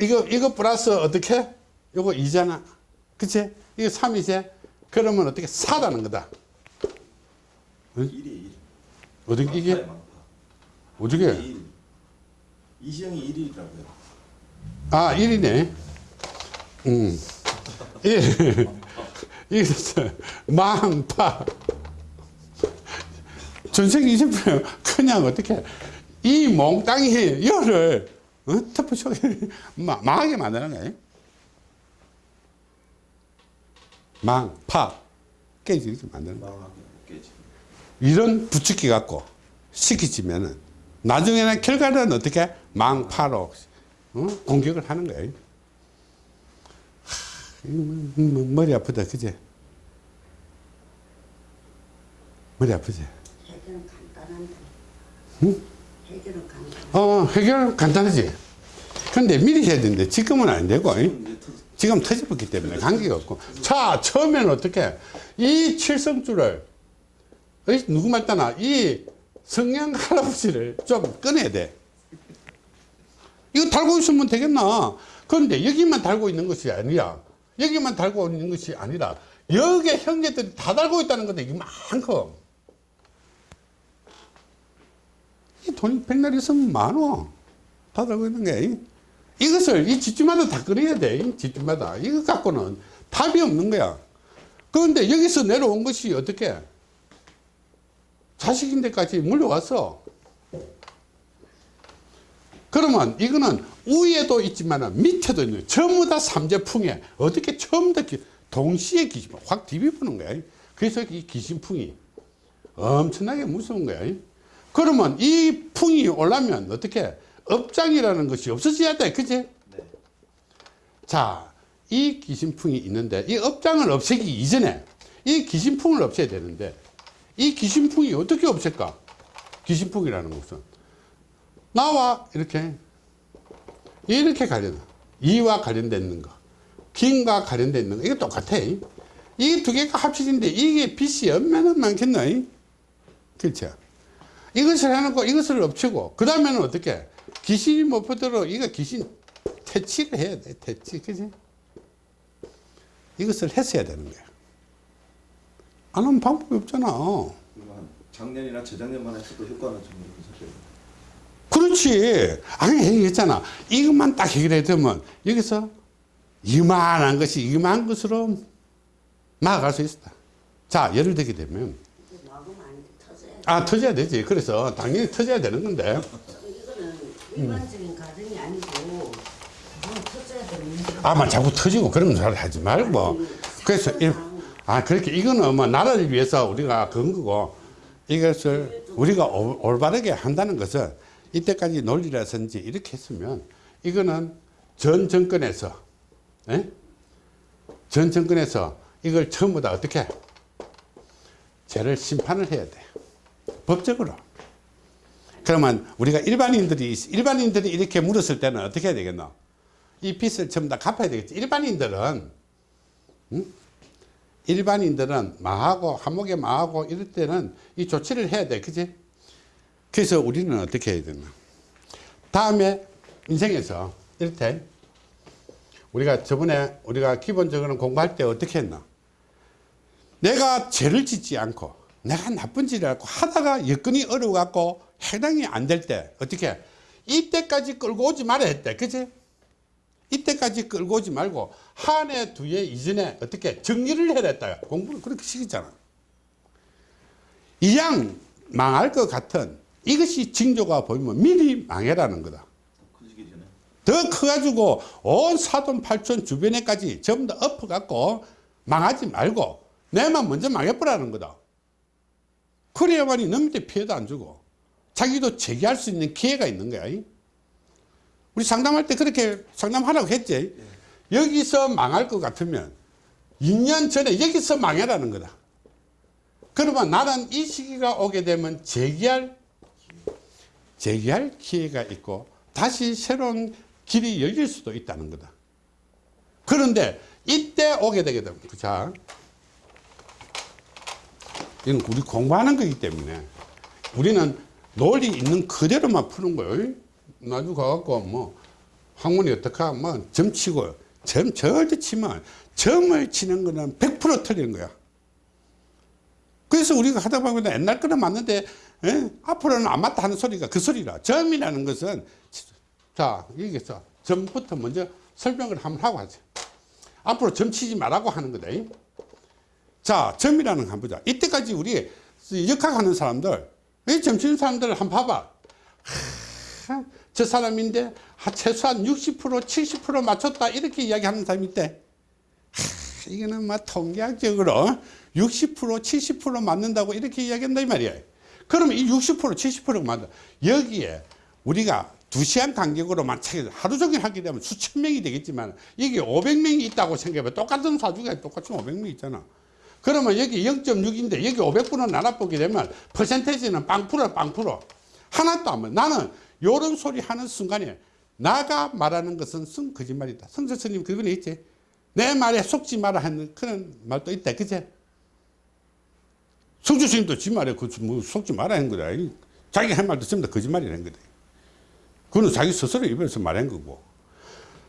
이거, 이거 플러스 어떻게? 요거 2잖아. 그치? 이거 3이지? 그러면 어떻게? 4라는 거다. 1이 1. 어떻게, 이게? 어떻게? 1. 이시영이 1이라고요. 아, 1이네. 음. 1. 이거 망파. 전생 20%면 그냥 어떻게 이 몽땅이 열을 어? 터프쇼 망하게 만드는 거예요. 망 파 깨지게 만드는 거예요. 이런 부추기 갖고 시키지면은 나중에는 결과는 어떻게 망파로 어? 공격을 하는 거예요. 하, 이거 뭐- 뭐- 머리 아프다, 그제? 머리 아프지? 해결은 간단한데. 응? 해결은 간단. 어, 해결 간단하지? 근데 미리 해야 되는데 지금은 안 되고, 지금 터져버렸기 때문에 관계가 없고. 자, 처음에는 어떻게? 이 칠성줄을, 누구 말따나, 이 성냥 할아버지를 좀 꺼내야 돼. 이거 달고 있으면 되겠나? 그런데 여기만 달고 있는 것이 아니라, 여기만 달고 있는 것이 아니라, 여기 형제들이 다 달고 있다는 건데, 많고. 이 돈이 백날 있으면 많어. 다 달고 있는 게. 이것을 이 집집마다 다 끊어야 돼. 이 집집마다. 이거 갖고는 답이 없는 거야. 그런데 여기서 내려온 것이 어떻게? 자식인 데까지 물려왔어. 그러면 이거는 위에도 있지만 밑에도 있는. 전부 다 삼재풍에 어떻게 처음 다 기- 동시에 귀신 확 뒤집어는 거야. 그래서 이 귀신풍이 엄청나게 무서운 거야. 그러면 이 풍이 올라면 어떻게 업장이라는 것이 없어져야 돼. 그지? 네. 자, 이 귀신풍이 있는데 이 업장을 없애기 이전에 이 귀신풍을 없애야 되는데 이 귀신풍이 어떻게 없앨까? 귀신풍이라는 것은 나와. 이렇게. 이렇게 관련 이와 관련된 있는 거. 김과 관련된 있는 거. 이거 똑같아. 이게 두 개가 합쳐진데 이게 빛이 얼마나 많겠노? 그렇죠? 이것을 해놓고 이것을 엎치고 그 다음에는 어떻게? 귀신이 못 퍼도록 이거 귀신 퇴치를 해야 돼. 퇴치. 그지? 이것을 했어야 되는 거야. 안 하면 방법이 없잖아. 작년이나 재작년만 했어도 효과는 좀. 그렇지 아니 얘기했잖아 이것만 딱 해결해 두면 여기서 이만한 것이 이만한 것으로 막아갈 수 있다. 자, 예를 들게 되면. 아, 터져야 되지. 그래서 당연히 터져야 되는 건데, 이거는 일반적인 가정이 아니고 그건 터져야 되는 문제야. 아마 자꾸 터지고 그런 말 하지 말고. 그래서, 이- 아, 그렇게 이거는 뭐 나라를 위해서 우리가 그런 거고, 이것을 우리가 올- 올바르게 한다는 것은 이때까지 논리라든지 이렇게 했으면 이거는 전 정권에서, 예? 전 정권에서 이걸 전부 다 어떻게 죄를 심판을 해야 돼. 법적으로. 그러면 우리가 일반인들이, 일반인들이 이렇게 물었을 때는 어떻게 해야 되겠노? 이 빚을 전부 다 갚아야 되겠지. 일반인들은, 응? 일반인들은 망하고, 한목에 망하고 이럴 때는 이 조치를 해야 돼. 그지? 그래서 우리는 어떻게 해야 되나? 다음에 인생에서 이렇게 우리가 저번에 우리가 기본적으로 공부할 때 어떻게 했나? 내가 죄를 짓지 않고 내가 나쁜 짓을 하고 하다가 여건이 어려워갖고 해당이 안 될 때 어떻게? 이때까지 끌고 오지 말아야 했대. 그지 이때까지 끌고 오지 말고 한 해 두 해 이전에 어떻게 정리를 해야 했다. 공부를 그렇게 시키잖아. 이양 망할 것 같은 이것이 징조가 보이면 미리 망해라는 거다. 더 커가지고 온 사돈 팔촌 주변에까지 전부 다 엎어갖고 망하지 말고 내만 먼저 망해버라는 거다. 그래야만이 남한테 피해도 안 주고 자기도 재기할 수 있는 기회가 있는 거야. 우리 상담할 때 그렇게 상담하라고 했지. 여기서 망할 것 같으면 2년 전에 여기서 망해라는 거다. 그러면 나는 이 시기가 오게 되면 재기할 재기할 기회가 있고 다시 새로운 길이 열릴 수도 있다는 거다. 그런데 이때 오게 되게 되면 자 이건 우리 공부하는 거기 때문에 우리는 논리 있는 그대로만 푸는 거예요. 나중에 가갖고 뭐 학문이 어떡하 뭐 점치고 점 절대 치면 점을 치는 거는 100% 틀리는 거야. 그래서 우리가 하다 보면 옛날 거는 맞는데 에? 앞으로는 안 맞다 하는 소리가 그 소리라. 점이라는 것은 자 여기서 점부터 먼저 설명을 한번 하고 하죠. 앞으로 점 치지 말라고 하는 거다. 이. 자 점이라는 거 한번 보자. 이때까지 우리 역학하는 사람들 이 점치는 사람들을 한번 봐봐. 하, 저 사람인데 아, 최소한 60% 70% 맞췄다 이렇게 이야기하는 사람이 있대. 하, 이거는 막 통계학적으로 60% 70% 맞는다고 이렇게 이야기한다 이 말이야. 그러면 이 60% 70%가 맞다. 여기에 우리가 두 시간 간격으로만 하루 종일 하게 되면 수천 명이 되겠지만 이게 500명이 있다고 생각해봐. 똑같은 사주가 똑같이 500명 있잖아. 그러면 여기 0.6인데 여기 500분을 나눠보게 되면 퍼센테이지는 빵프로 빵프로 하나도 안 맞아. 나는 요런 소리 하는 순간에 나가 말하는 것은 쓴 거짓말이다. 성서 스님 그거는 있지. 내 말에 속지 마라 하는 그런 말도 있다. 그제? 성주 스님도 지 말에 그, 뭐, 속지 마라 하는 거다. 이 자기 한 말도 전부 다 거짓말이라는 거다. 그거는 자기 스스로 입에서 말한 거고.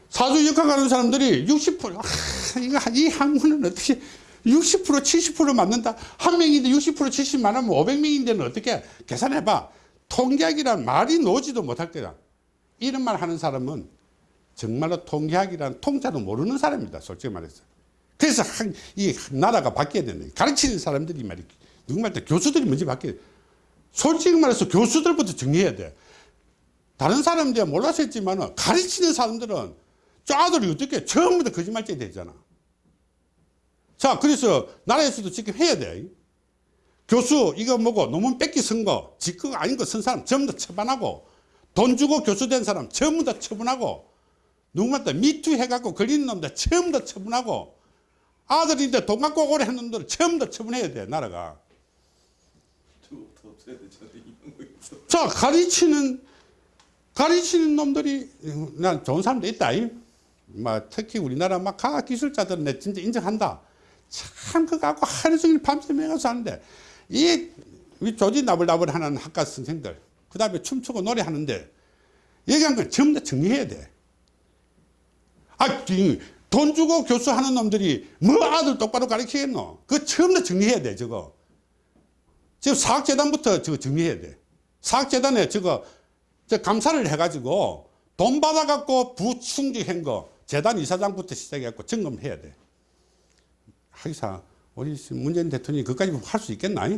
사주 역학 하는 사람들이 60%, 아, 이거, 이 학문은 어떻게 60% 70% 맞는다. 한 명인데 60% 70 많으면 500명인데는 어떻게 계산해봐. 통계학이란 말이 나오지도 못할 거야. 이런 말 하는 사람은 정말로 통계학이란 통자도 모르는 사람이다. 솔직히 말해서. 그래서 한, 이 나라가 바뀌어야 되는 가르치는 사람들이 말이 누 구 말때 교수들이 먼저 돼. 솔직히 말해서 교수들부터 정리해야 돼. 다른 사람들이 몰라서 했지만 가르치는 사람들은 저 아들이 어떻게 다 거짓말쟁이 되잖아. 자, 그래서 나라에서도 지금 해야 돼. 교수 이거 뭐고 논문 뺏기 선거 직거 아닌 거 쓴 사람 전부 다 처분하고 돈 주고 교수 된 사람 전부 다 처분하고 누구한테 미투 해갖고 걸리는 놈들 다 처분하고 아들인데 돈 갖고 오래 한 놈들 다 처분해야 돼 나라가 자 가르치는 가르치는 놈들이 난 좋은 사람도 있다 이. 막 특히 우리나라 막 과학 기술자들은 내 진짜 인정한다 참 그거 갖고 하루 종일 밤새 가서 하는데 이, 이 조지 나불나불 하는 학과 선생들 그 다음에 춤추고 노래하는데 얘기한 건 전부 다 정리해야 돼. 아, 이, 돈 주고 교수하는 놈들이 뭐 아들 똑바로 가르치겠노? 그거 다 정리해야 돼, 저거. 지금 사학재단부터 저거 정리해야 돼. 사학재단에 저거 저 감사를 해가지고 돈 받아갖고 부충직한 거 재단 이사장부터 시작해갖고 점검해야 돼. 하기사 우리 문재인 대통령이 그까지 할 수 있겠나?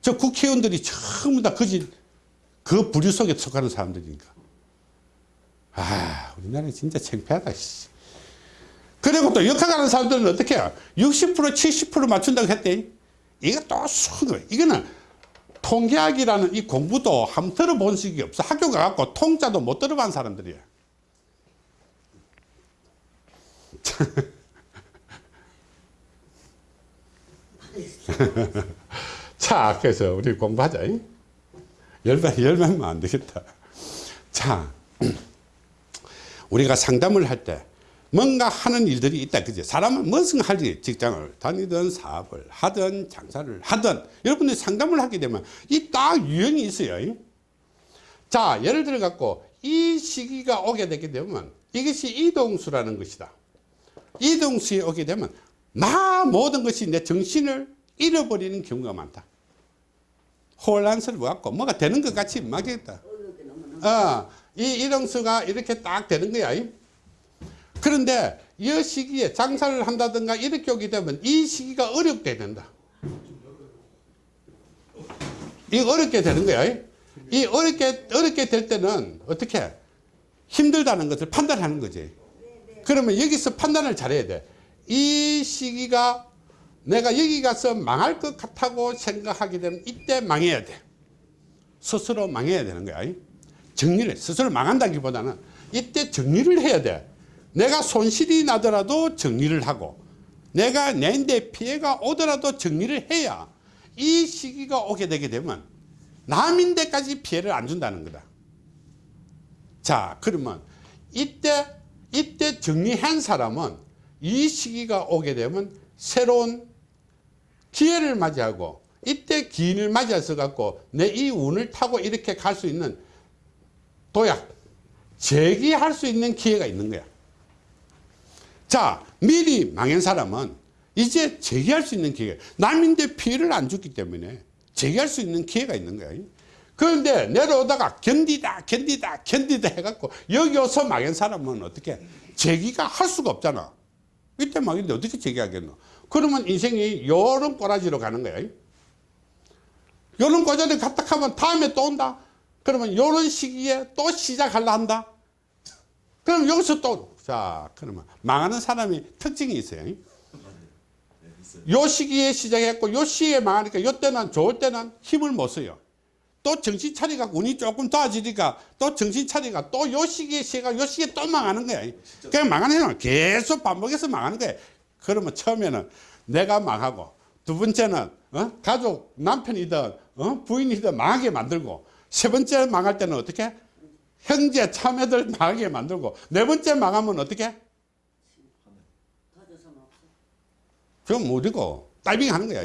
저 국회의원들이 전부 다 그지 그 부류 속에 속하는 사람들이니까. 아, 우리나라 진짜 창피하다. 씨. 그리고 또 역학하는 사람들은 어떻게 해요? 60% 70% 맞춘다고 했대. 이거 또 수학을 이거는 통계학이라는 이 공부도 한번 들어본 적이 없어. 학교 가갖고 통자도 못 들어본 사람들이야. 자, 그래서 우리 공부하자. 잉? 열만, 열만면 안 되겠다. 자, 우리가 상담을 할때 뭔가 하는 일들이 있다. 그죠? 사람은 무슨 할 일, 직장을 다니든 사업을 하든 장사를 하든 여러분들이 상담을 하게 되면 이 딱 유형이 있어요. 잉? 자, 예를 들어 갖고 이 시기가 오게 되게 되면 이것이 이동수라는 것이다. 이동수에 오게 되면 나 모든 것이 내 정신을 잃어버리는 경우가 많다. 혼란스러워 갖고 뭐가 되는 것 같이 막겠다. 어, 이 이동수가 이렇게 딱 되는 거야. 이. 그런데 이 시기에 장사를 한다든가 이렇게 오게 되면 이 시기가 어렵게 된다. 이 어렵게 되는 거야. 이. 이 어렵게 어렵게 될 때는 어떻게 힘들다는 것을 판단하는 거지. 그러면 여기서 판단을 잘해야 돼. 이 시기가 내가 여기 가서 망할 것 같다고 생각하게 되면 이때 망해야 돼. 스스로 망해야 되는 거야. 정리를 스스로 망한다기보다는 이때 정리를 해야 돼. 내가 손실이 나더라도 정리를 하고 내가 내인데 피해가 오더라도 정리를 해야 이 시기가 오게 되게 되면 남인데까지 피해를 안 준다는 거다. 자, 그러면 이때 이때 정리한 사람은 이 시기가 오게 되면 새로운 기회를 맞이하고 이때 기인을 맞이해서 갖고 내 이 운을 타고 이렇게 갈 수 있는 도약, 재기할 수 있는 기회가 있는 거야. 자, 미리 망한 사람은 이제 재기할 수 있는 기회. 남인데 피해를 안 줬기 때문에 재기할 수 있는 기회가 있는 거야. 그런데 내려오다가 견디다, 견디다, 견디다 해갖고 여기 와서 망한 사람은 어떻게 재기가 할 수가 없잖아. 이때 망했는데 어떻게 재기하겠노? 그러면 인생이 요런 꼬라지로 가는 거야. 요런 꼬라지를 갔다 하면 다음에 또 온다. 그러면 요런 시기에 또 시작하려 한다. 그럼 여기서 또, 자, 그러면 망하는 사람이 특징이 있어요. 요 시기에 시작했고, 요 시기에 망하니까, 요 때는, 좋을 때는 힘을 못 써요. 또 정신 차리가 운이 조금 도와지니까 또 정신 차리가 또 요 시기에 시가 요 시기에 또 망하는 거야. 그냥 망하는 사람 계속 반복해서 망하는 거야. 그러면 처음에는 내가 망하고 두 번째는 어? 가족 남편이든 어? 부인이든 망하게 만들고 세 번째 망할 때는 어떻게 형제 참여들 망하게 만들고 네 번째 망하면 어떻게. 그럼 어디고 다이빙 하는 거야.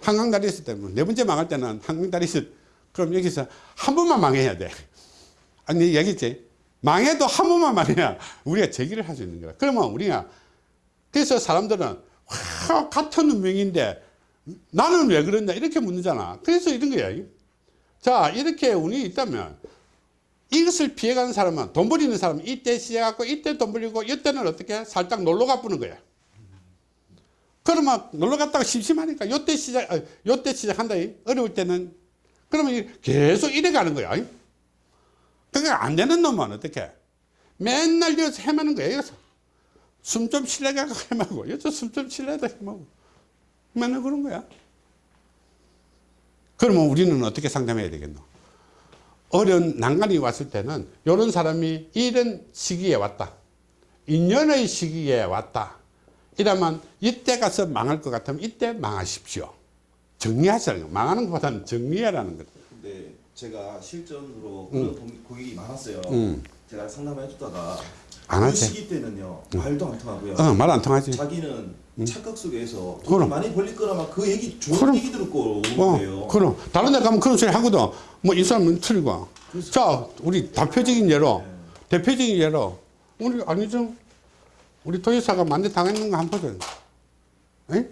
한강 다리 있을 때는 네 번째 망할 때는 한강 다리 있을 그럼 여기서 한 번만 망해야 돼. 아니 얘기했지. 망해도 한 번만 망해야 우리가 제기를 할 수 있는 거야. 그러면 우리가 그래서 사람들은 와, 같은 운명인데 나는 왜 그러냐 이렇게 묻는잖아. 그래서 이런 거야. 자 이렇게 운이 있다면 이것을 피해가는 사람은 돈 버리는 사람은 이때 시작하고 이때 돈 벌리고 이때는 어떻게 살짝 놀러 가보는 거야. 그러면 놀러 갔다가 심심하니까 요때 시작, 아, 요때 시작한다. 이. 어려울 때는. 그러면 이- 계속 이래 가는 거야. 이. 그게 안 되는 놈은 어떻게? 맨날 여기서 헤매는 거야. 여기서. 숨 좀 쉬려고 헤매고, 여기서 숨 좀 쉬려다 헤매고. 맨날 그런 거야. 그러면 우리는 어떻게 상담해야 되겠노? 어려운 난간이 왔을 때는 이런 사람이 이런 시기에 왔다. 인연의 시기에 왔다. 이러면 이때 가서 망할 것 같으면 이때 망하십시오. 정리하시라는 거. 망하는 것보다는 정리해라는 거. 근데 제가 실전으로 그런 고- 고객이 많았어요. 음. 제가 상담을 해주다가 안그 하지. 시기 때는요 말도 안 통하고요. 어, 말 안 통하지. 자기는 착각 속에서 그럼. 돈 많이 벌릴 거라면 그 얘기 좋은 그럼. 얘기 듣고 오는 어, 거예요. 그럼. 다른 데 가면 그런 소리 하거든. 뭐, 이 사람은 틀리고. 자, 우리 대표적인 예로, 대표적인 예로, 우리, 아니죠. 우리 도지사가 만대 당했는 거 한번 보자. 에?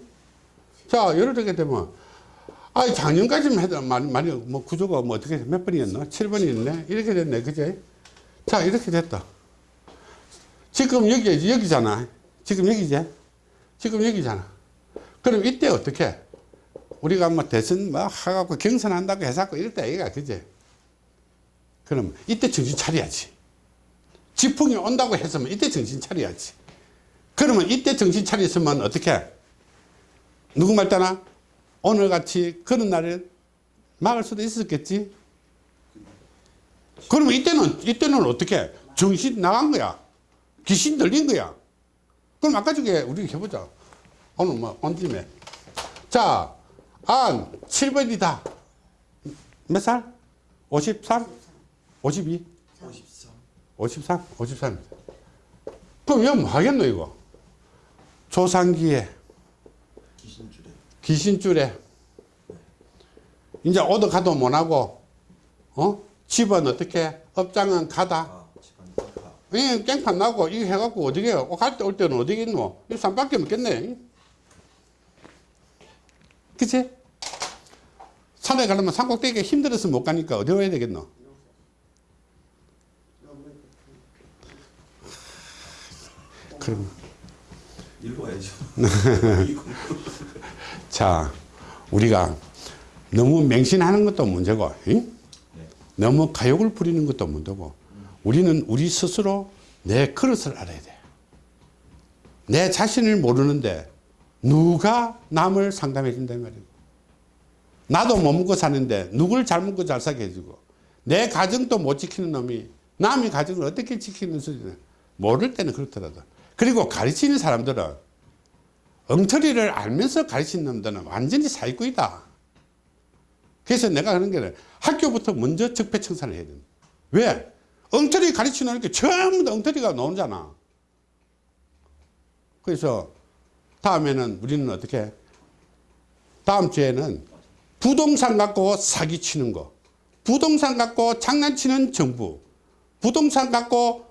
자, 예를 들게 되면, 아, 작년까지만 해도 많이, 많이, 뭐, 구조가 뭐 어떻게, 몇 번이었나? 7번이었네? 이렇게 됐네. 그제? 자, 이렇게 됐다. 지금 여기, 여기잖아. 지금 여기지? 지금 여기잖아. 그럼 이때 어떻게? 우리가 뭐 대선 뭐 하갖고 경선한다고 해서고 이럴 때 아이가 그제? 그럼 이때 정신 차려야지. 지풍이 온다고 했으면 이때 정신 차려야지. 그러면 이때 정신 차렸으면 어떻게? 누구 말 따나? 오늘 같이 그런 날에 막을 수도 있었겠지? 그러면 이때는, 이때는 어떻게? 정신 나간 거야. 귀신 들린 거야. 그럼 아까 저게 우리 해보자. 오늘 뭐, 온 김에. 자, 안, 7번이다. 몇 살? 53? 52? 53 53? 53입니다. 그럼 이거 뭐 하겠노, 이거? 조상기에, 귀신줄에 귀신줄에, 이제 오도 가도 못하고, 어? 집은 어떻게? 업장은 가다. 이 깽판 나고 이거 해갖고 어디게 갈때 올 때는 어디겠노? 이 산밖에 없겠네. 그치? 산에 가려면 산꼭대기가 힘들어서 못 가니까 어디 와야 되겠노? 그럼 이거 자 우리가 너무 맹신하는 것도 문제고 응? 너무 가욕을 부리는 것도 문제고 우리는 우리 스스로 내 그릇을 알아야 돼. 내 자신을 모르는데 누가 남을 상담해 준단 말이고 나도 못 먹고 사는데 누굴 잘 먹고 잘 사게 해주고 내 가정도 못 지키는 놈이 남의 가정을 어떻게 지키는 수준을 모를 때는 그렇더라도 그리고 가르치는 사람들은 엉터리를 알면서 가르치는 놈들은 완전히 사기꾼이다. 그래서 내가 하는 게 학교부터 먼저 적폐청산을 해야 된다. 왜? 엉터리 가르치는 게 전부 다 엉터리가 나오잖아. 그래서 다음에는 우리는 어떻게? 다음 주에는 부동산 갖고 사기치는 거, 부동산 갖고 장난치는 정부, 부동산 갖고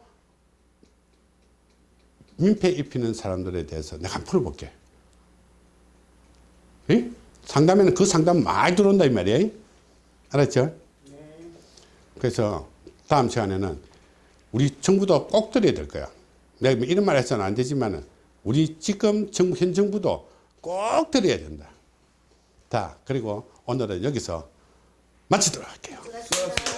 민폐 입히는 사람들에 대해서 내가 한번 풀어볼게. 에? 상담에는 그 상담 많이 들어온다 이 말이야. 알았죠? 그래서 다음 시간에는 우리 정부도 꼭 들어야 될 거야. 내가 뭐 이런 말 해서는 안 되지만 우리 지금 정부, 현 정부도 꼭 들어야 된다. 자, 그리고 오늘은 여기서 마치도록 할게요. 수고하셨습니다.